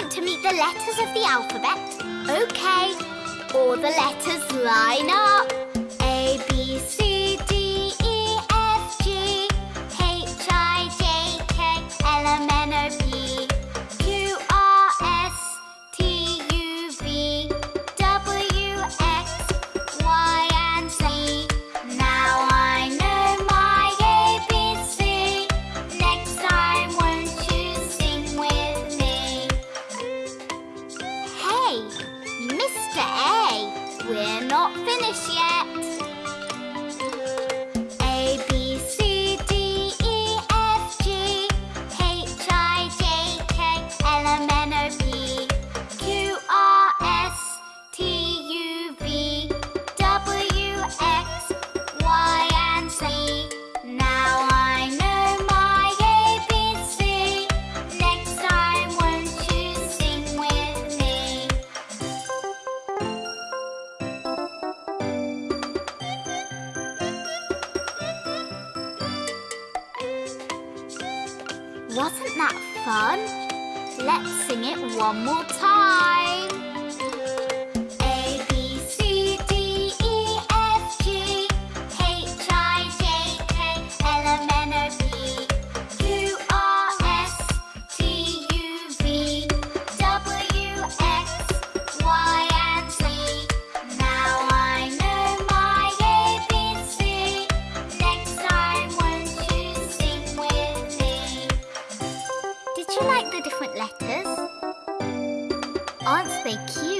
want to meet the letters of the alphabet. OK. All the letters line up. A, we're not finished yet. Wasn't that fun? Let's sing it one more time. the different letters? Aren't they cute?